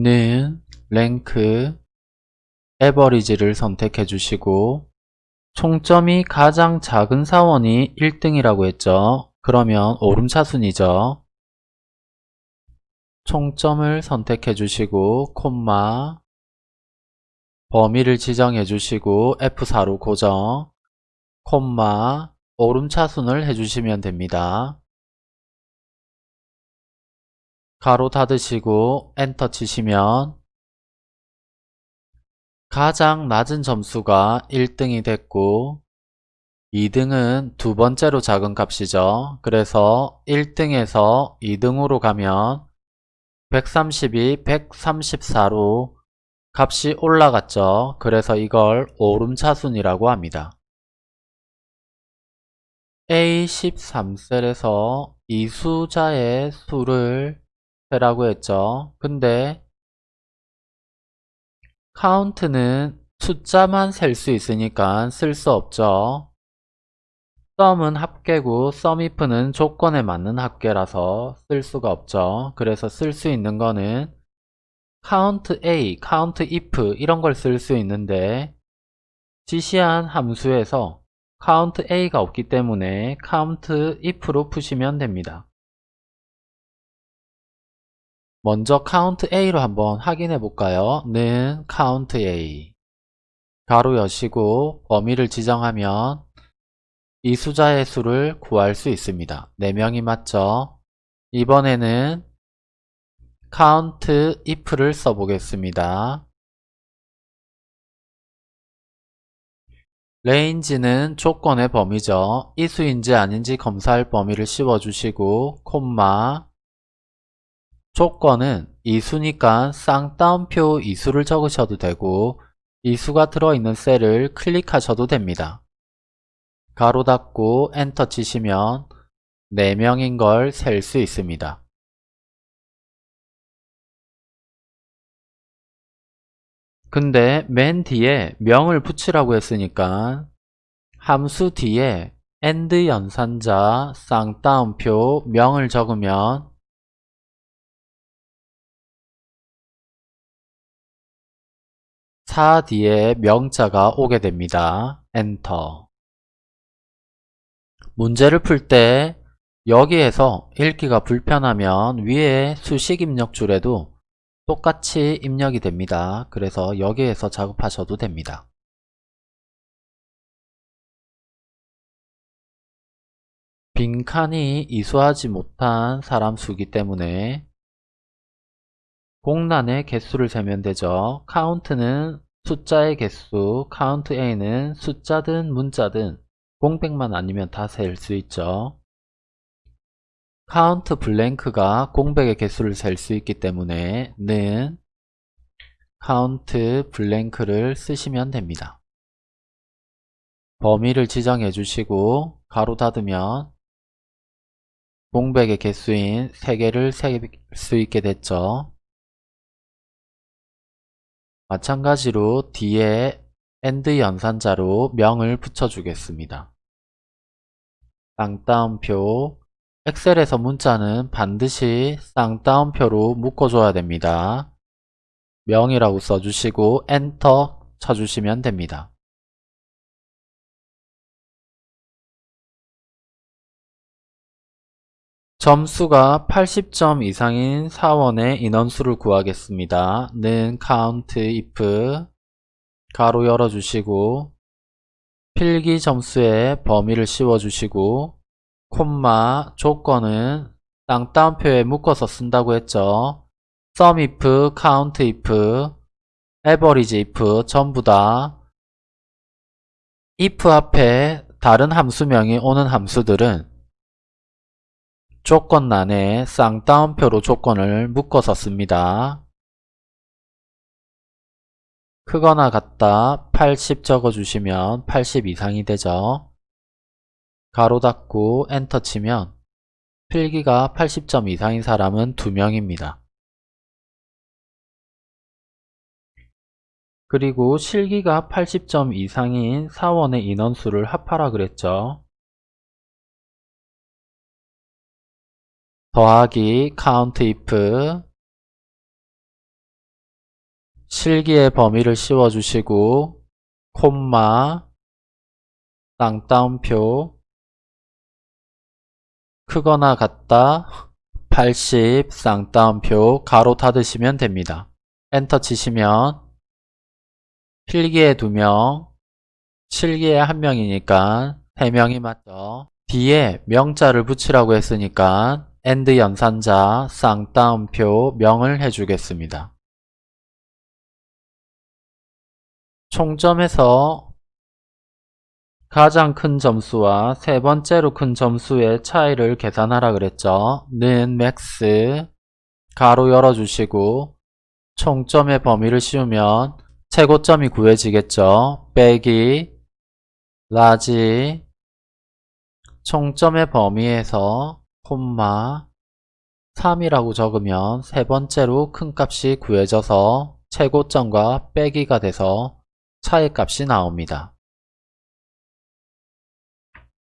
는 랭크 에버리지를 선택해 주시고 총점이 가장 작은 사원이 1등이라고 했죠. 그러면 오름차순이죠. 총점을 선택해 주시고 콤마 범위를 지정해 주시고 F4로 고정 콤마 오름차순을 해주시면 됩니다. 가로 닫으시고 엔터 치시면 가장 낮은 점수가 1등이 됐고 2등은 두 번째로 작은 값이죠. 그래서 1등에서 2등으로 가면 132, 134로 값이 올라갔죠. 그래서 이걸 오름차순이라고 합니다. A13셀에서 이 숫자의 수를 세 라고 했죠. 근데 카운트는 숫자만 셀 수 있으니까 쓸 수 없죠. 썸은 합계고 썸이프는 조건에 맞는 합계라서 쓸 수가 없죠. 그래서 쓸 수 있는 거는 count a, count if 이런 걸 쓸 수 있는데 지시한 함수에서 count a가 없기 때문에 count if로 푸시면 됩니다. 먼저 count a로 한번 확인해 볼까요? 는 count a 가로 여시고 범위를 지정하면 이 숫자의 수를 구할 수 있습니다. 4명이 맞죠? 이번에는 count if를 써보겠습니다. range는 조건의 범위죠. 이수인지 아닌지 검사할 범위를 씌워주시고 콤마 조건은 이수니까 쌍따옴표 이수를 적으셔도 되고 이수가 들어있는 셀을 클릭하셔도 됩니다. 가로 닫고 엔터 치시면 4명인 걸 셀 수 있습니다. 근데 맨 뒤에 명을 붙이라고 했으니까 함수 뒤에 AND 연산자 쌍따옴표 명을 적으면 사 뒤에 명자가 오게 됩니다. 엔터 문제를 풀 때 여기에서 읽기가 불편하면 위에 수식 입력 줄에도 똑같이 입력이 됩니다. 그래서 여기에서 작업하셔도 됩니다. 빈칸이 이수하지 못한 사람 수기 때문에 공란의 개수를 세면 되죠. COUNT는 숫자의 개수, COUNTA는 숫자든 문자든 공백만 아니면 다 셀 수 있죠. COUNTBLANK가 공백의 개수를 셀 수 있기 때문에 는 COUNTBLANK를 쓰시면 됩니다. 범위를 지정해 주시고 가로 닫으면 공백의 개수인 3개를 셀 수 있게 됐죠. 마찬가지로 뒤에 AND 연산자로 명을 붙여주겠습니다. 쌍따옴표 엑셀에서 문자는 반드시 쌍따옴표로 묶어줘야 됩니다. 명이라고 써주시고 엔터 쳐주시면 됩니다. 점수가 80점 이상인 사원의 인원수를 구하겠습니다. 는 count if 가로 열어주시고 필기 점수에 범위를 씌워주시고 콤마 조건은 쌍따옴표에 묶어서 쓴다고 했죠. sum if, count if, average if 전부 다 if 앞에 다른 함수명이 오는 함수들은 조건란에 쌍따옴표로 조건을 묶어서 씁니다. 크거나 같다 80 적어주시면 80 이상이 되죠. 가로 닫고 엔터 치면 필기가 80점 이상인 사람은 2명입니다. 그리고 실기가 80점 이상인 사원의 인원수를 합하라 그랬죠. 더하기 count if 실기의 범위를 씌워주시고 콤마 쌍따옴표 크거나 같다 80 쌍따옴표 가로 닫으시면 됩니다. 엔터 치시면 필기에 2명 실기에 1명이니까 3명이 맞죠. 뒤에 명자를 붙이라고 했으니까 and 연산자 쌍따옴표 명을 해주겠습니다. 총점에서 가장 큰 점수와 세 번째로 큰 점수의 차이를 계산하라 그랬죠. 는 MAX 가로 열어주시고 총점의 범위를 씌우면 최고점이 구해지겠죠. 빼기 LARGE 총점의 범위에서 콤마 3이라고 적으면 세 번째로 큰 값이 구해져서 최고점과 빼기가 돼서 차이 값이 나옵니다.